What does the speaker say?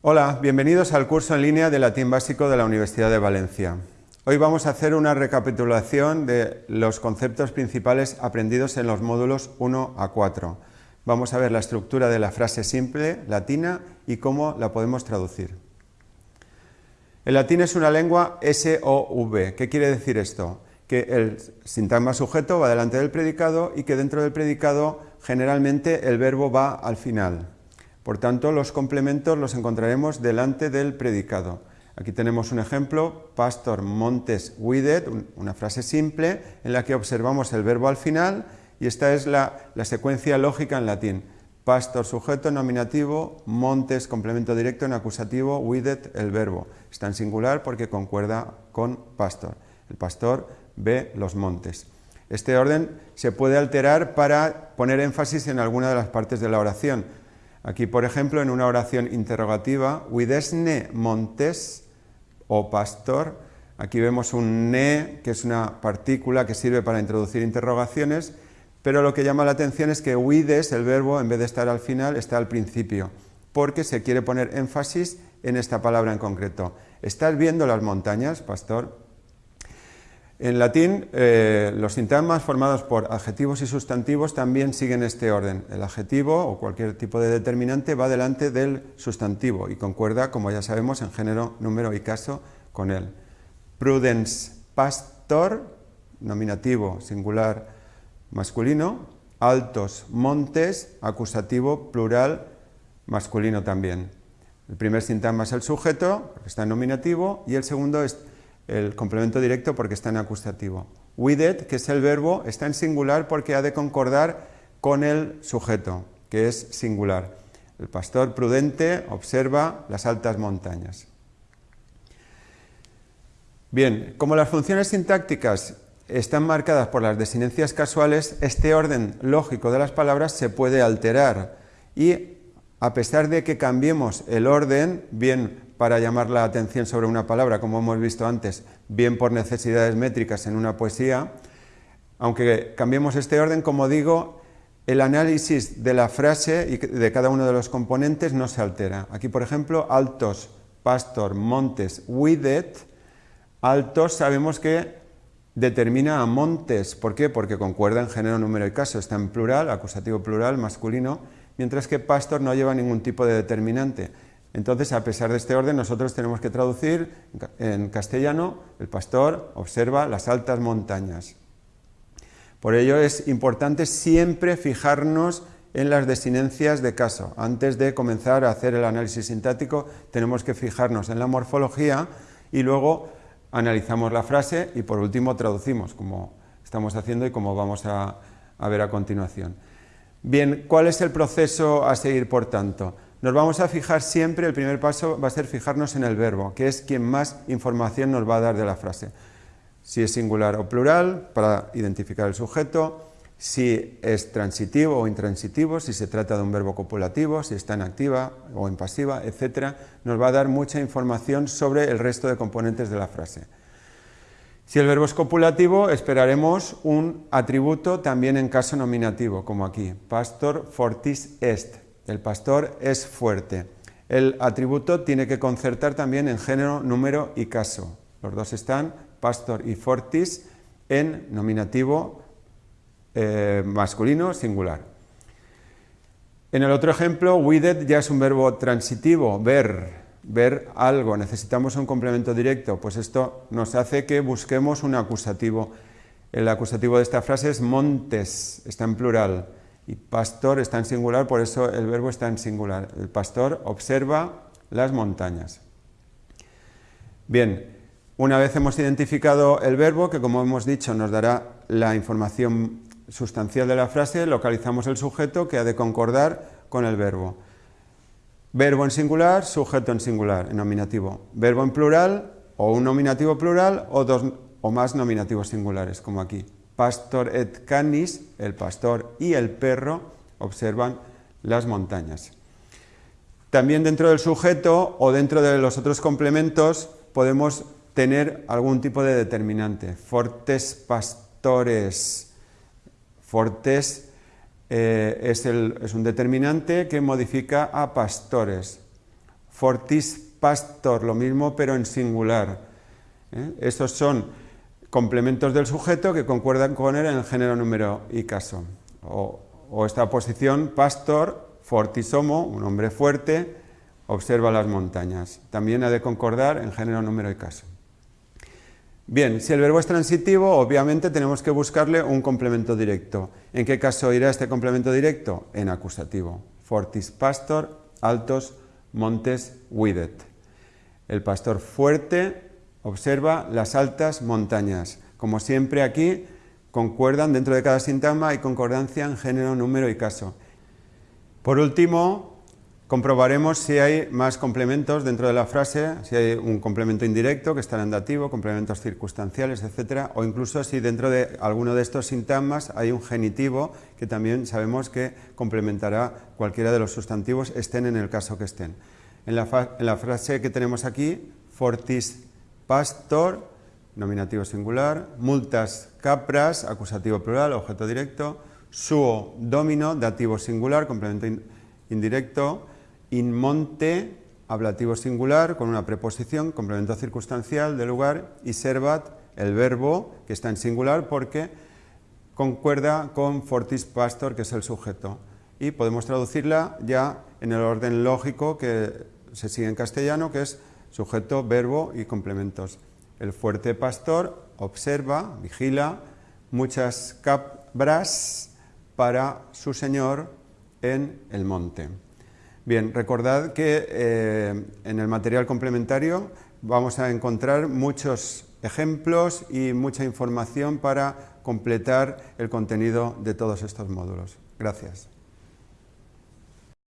Hola, bienvenidos al curso en línea de latín básico de la Universidad de Valencia. Hoy vamos a hacer una recapitulación de los conceptos principales aprendidos en los módulos 1 a 4. Vamos a ver la estructura de la frase simple latina y cómo la podemos traducir. El latín es una lengua SOV. ¿Qué quiere decir esto? Que el sintagma sujeto va delante del predicado y que dentro del predicado generalmente el verbo va al final. Por tanto, los complementos los encontraremos delante del predicado. Aquí tenemos un ejemplo, Pastor Montes Widet, una frase simple en la que observamos el verbo al final y esta es la, secuencia lógica en latín. Pastor sujeto nominativo, Montes complemento directo en acusativo, Widet el verbo. Está en singular porque concuerda con pastor. El pastor ve los montes. Este orden se puede alterar para poner énfasis en alguna de las partes de la oración. Aquí, por ejemplo, en una oración interrogativa, Widesne Montes o pastor, aquí vemos un ne, que es una partícula que sirve para introducir interrogaciones, pero lo que llama la atención es que wides, el verbo, en vez de estar al final, está al principio, porque se quiere poner énfasis en esta palabra en concreto. ¿Estás viendo las montañas, pastor? En latín, eh, los sintagmas formados por adjetivos y sustantivos también siguen este orden. El adjetivo o cualquier tipo de determinante va delante del sustantivo y concuerda, como ya sabemos, en género, número y caso con él. Prudence pastor, nominativo singular masculino. Altos montes, acusativo plural masculino también. El primer sintagma es el sujeto, porque está en nominativo, y el segundo es el complemento directo porque está en acusativo. With que es el verbo, está en singular porque ha de concordar con el sujeto, que es singular. El pastor prudente observa las altas montañas. Bien, como las funciones sintácticas están marcadas por las desinencias casuales, este orden lógico de las palabras se puede alterar y a pesar de que cambiemos el orden, bien para llamar la atención sobre una palabra, como hemos visto antes, bien por necesidades métricas en una poesía. Aunque cambiemos este orden, como digo, el análisis de la frase y de cada uno de los componentes no se altera. Aquí, por ejemplo, altos, pastor, montes, widet. Altos sabemos que determina a montes. ¿Por qué? Porque concuerda en género, número y caso. Está en plural, acusativo plural, masculino, mientras que pastor no lleva ningún tipo de determinante. Entonces, a pesar de este orden, nosotros tenemos que traducir en castellano, el pastor observa las altas montañas. Por ello es importante siempre fijarnos en las desinencias de caso. Antes de comenzar a hacer el análisis sintático, tenemos que fijarnos en la morfología y luego analizamos la frase y por último traducimos, como estamos haciendo y como vamos a, a ver a continuación. Bien, ¿cuál es el proceso a seguir, por tanto? Nos vamos a fijar siempre, el primer paso va a ser fijarnos en el verbo, que es quien más información nos va a dar de la frase. Si es singular o plural, para identificar el sujeto, si es transitivo o intransitivo, si se trata de un verbo copulativo, si está en activa o en pasiva, etc., nos va a dar mucha información sobre el resto de componentes de la frase. Si el verbo es copulativo, esperaremos un atributo también en caso nominativo, como aquí, pastor fortis est, el pastor es fuerte. El atributo tiene que concertar también en género, número y caso. Los dos están, pastor y fortis, en nominativo eh, masculino singular. En el otro ejemplo, wided ya es un verbo transitivo, ver, ver algo, necesitamos un complemento directo, pues esto nos hace que busquemos un acusativo. El acusativo de esta frase es montes, está en plural. Y pastor está en singular, por eso el verbo está en singular. El pastor observa las montañas. Bien, una vez hemos identificado el verbo, que como hemos dicho nos dará la información sustancial de la frase, localizamos el sujeto que ha de concordar con el verbo. Verbo en singular, sujeto en singular, en nominativo. Verbo en plural, o un nominativo plural, o dos o más nominativos singulares, como aquí pastor et canis, el pastor y el perro, observan las montañas. También dentro del sujeto o dentro de los otros complementos podemos tener algún tipo de determinante. Fortes pastores. Fortes eh, es, un determinante que modifica a pastores. fortis pastor, lo mismo pero en singular. ¿eh? Estos son complementos del sujeto que concuerdan con él en el género, número y caso. O, esta posición, pastor, fortis homo, un hombre fuerte, observa las montañas. También ha de concordar en género, número y caso. Bien, si el verbo es transitivo, obviamente tenemos que buscarle un complemento directo. ¿En qué caso irá este complemento directo? En acusativo. Fortis pastor, altos, montes, videt. El pastor fuerte observa las altas montañas. Como siempre aquí, concuerdan dentro de cada sintagma y concordancia en género, número y caso. Por último, Comprobaremos si hay más complementos dentro de la frase, si hay un complemento indirecto que está en dativo, complementos circunstanciales, etcétera, o incluso si dentro de alguno de estos sintagmas hay un genitivo que también sabemos que complementará cualquiera de los sustantivos, estén en el caso que estén. En la frase que tenemos aquí, fortis pastor, nominativo singular, multas capras, acusativo plural, objeto directo, suo domino, dativo singular, complemento indirecto, in monte, ablativo singular, con una preposición, complemento circunstancial de lugar, y servat, el verbo, que está en singular porque concuerda con fortis pastor, que es el sujeto. Y podemos traducirla ya en el orden lógico que se sigue en castellano, que es sujeto, verbo y complementos. El fuerte pastor observa, vigila muchas cabras para su señor en el monte. Bien, recordad que eh, en el material complementario vamos a encontrar muchos ejemplos y mucha información para completar el contenido de todos estos módulos. Gracias.